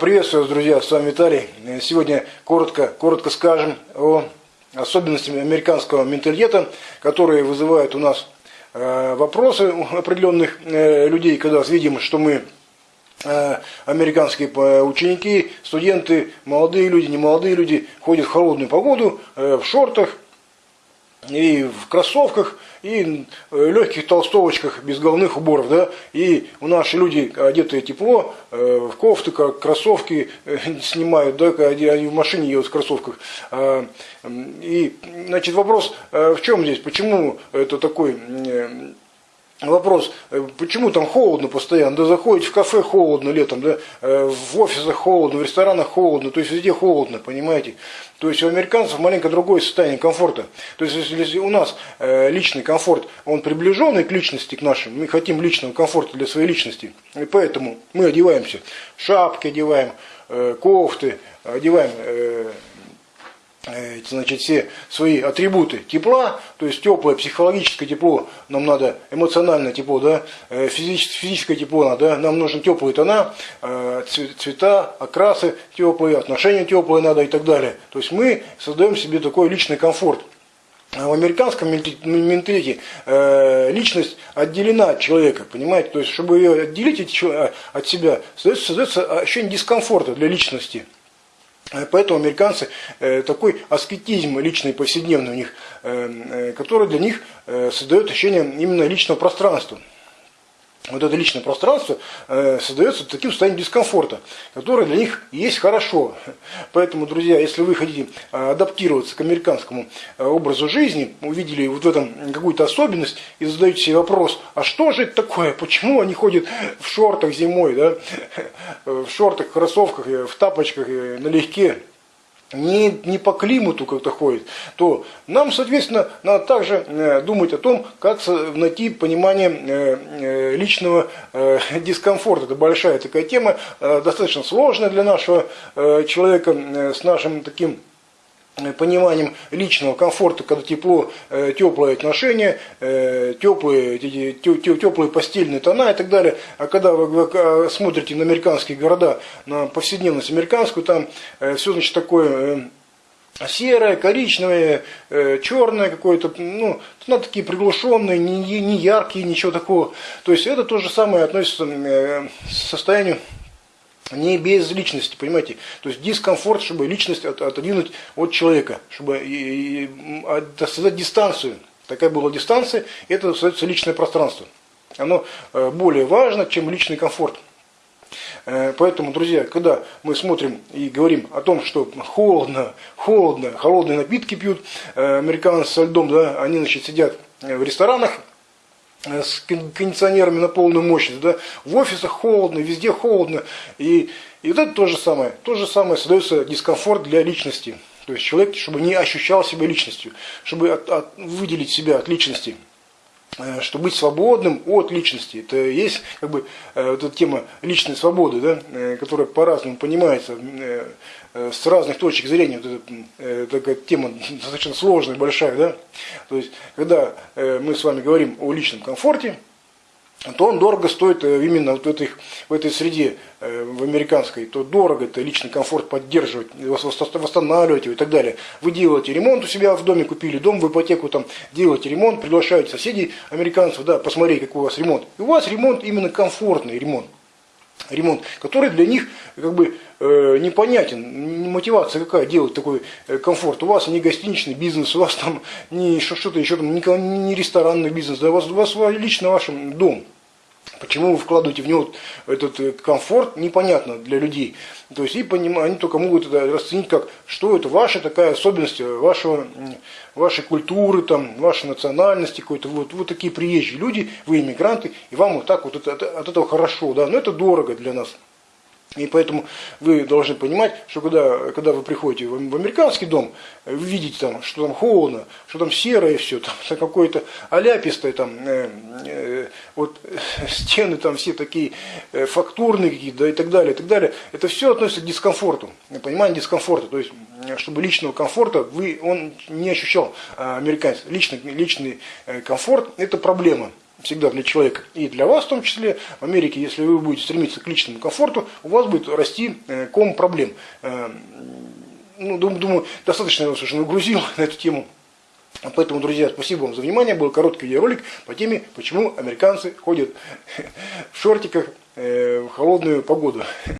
Приветствую вас, друзья, с вами Виталий. Сегодня коротко, коротко скажем о особенностях американского менталитета, которые вызывают у нас э, вопросы у определенных э, людей, когда видим, что мы э, американские ученики, студенты, молодые люди, немолодые люди ходят в холодную погоду, в шортах, и в кроссовках, и э, легких толстовочках без головных уборов, да, и у наши люди одетые тепло, э, в кофты, как кроссовки э, снимают, да, они в машине едут в кроссовках. А, и, значит, вопрос в чем здесь, почему это такой Вопрос, э, почему там холодно постоянно? Да заходите в кафе холодно летом, да, э, в офисах холодно, в ресторанах холодно, то есть везде холодно, понимаете? То есть у американцев маленько другое состояние комфорта. То есть если у нас э, личный комфорт, он приближенный к личности, к нашим, мы хотим личного комфорта для своей личности, и поэтому мы одеваемся, шапки одеваем, кофты, одеваем значит, все свои атрибуты тепла, то есть теплое психологическое тепло, нам надо эмоциональное тепло, да, э, физическое, физическое тепло, надо, нам нужны теплые тона, э, цвета, окрасы теплые, отношения теплые надо и так далее. То есть мы создаем себе такой личный комфорт. А в американском менталитете личность отделена от человека, понимаете? То есть, чтобы ее отделить от себя, создается ощущение дискомфорта для личности. Э, поэтому американцы э, такой аскетизм личный, повседневный у них, э, который для них создает ощущение именно личного пространства вот это личное пространство э, создается таким состоянием дискомфорта, которое для них есть хорошо. Поэтому, друзья, если вы хотите э, адаптироваться к американскому э, образу жизни, увидели вот в этом какую-то особенность и задаете себе вопрос, а что же это такое, почему они ходят в шортах зимой, да? в шортах, кроссовках, в тапочках, налегке, не, не по климату как-то ходит, то нам, соответственно, надо также э, думать о том, как найти понимание э, э, личного дискомфорта. Это большая такая тема, достаточно сложная для нашего человека с нашим таким пониманием личного комфорта, когда тепло, э, теплые отношения, э, теплые, теплые постельные тона и так далее. А когда вы смотрите на американские города, на повседневность американскую, там все значит такое серое, коричневое, черное какое-то, ну, ну, такие приглушенные, не, не яркие, ничего такого. То есть это то же самое относится к состоянию не без личности, понимаете? То есть дискомфорт, чтобы личность от, отодвинуть от человека, чтобы создать дистанцию. Такая была дистанция, и это создается личное пространство. Оно э, более важно, чем личный комфорт. Э, поэтому, друзья, когда мы смотрим и говорим о том, что холодно, холодно, холодные напитки пьют, э, американцы со льдом, да, они, значит, сидят в ресторанах, с кондиционерами на полную мощность, да, в офисах холодно, везде холодно, и, и вот это то же самое, то же самое создается дискомфорт для личности, то есть человек, чтобы не ощущал себя личностью, чтобы от, от, выделить себя от личности, э, чтобы быть свободным от личности. Это есть как бы э, вот эта тема личной свободы, да, которая по-разному понимается с разных точек зрения. Вот это, такая тема достаточно сложная, большая. Да? То есть, когда мы с вами говорим о личном комфорте, то он дорого стоит именно вот в, этой, в этой среде, в американской, то дорого это личный комфорт поддерживать, восстанавливать его и так далее. Вы делаете ремонт у себя в доме, купили дом в ипотеку, там делаете ремонт, приглашаете соседей американцев, да, посмотреть, какой у вас ремонт. И у вас ремонт именно комфортный ремонт ремонт, который для них как бы э, непонятен, мотивация какая делать такой э, комфорт. У вас не гостиничный бизнес, у вас там не что-то еще, там, не, не ресторанный бизнес, да, у вас, у вас лично ваш дом. Почему вы вкладываете в него этот э, комфорт, непонятно для людей. То есть и поним, они только могут это расценить как, что это ваша такая особенность вашего, вашей культуры, там, вашей национальности, какой-то вот, вот такие приезжие люди, вы иммигранты, и вам вот так вот это, от этого хорошо, да, но это дорого для нас. И поэтому вы должны понимать, что когда, когда вы приходите в, в американский дом, вы видите там, что там холодно, что там серое все, там какое-то аляпистое, там, э, э, вот стены там все такие э, фактурные какие-то, да, и так далее, и так далее. Это все относится к дискомфорту, понимание дискомфорта. То есть, чтобы личного комфорта вы, он не ощущал, а, американец. Личный, личный э, комфорт – это проблема. Всегда для человека и для вас в том числе. В Америке, если вы будете стремиться к личному комфорту, у вас будет расти э, ком проблем. Э, ну, думаю, достаточно я вас уже нагрузил на эту тему. Поэтому, друзья, спасибо вам за внимание. Был короткий видеоролик по теме, почему американцы ходят в шортиках в холодную погоду.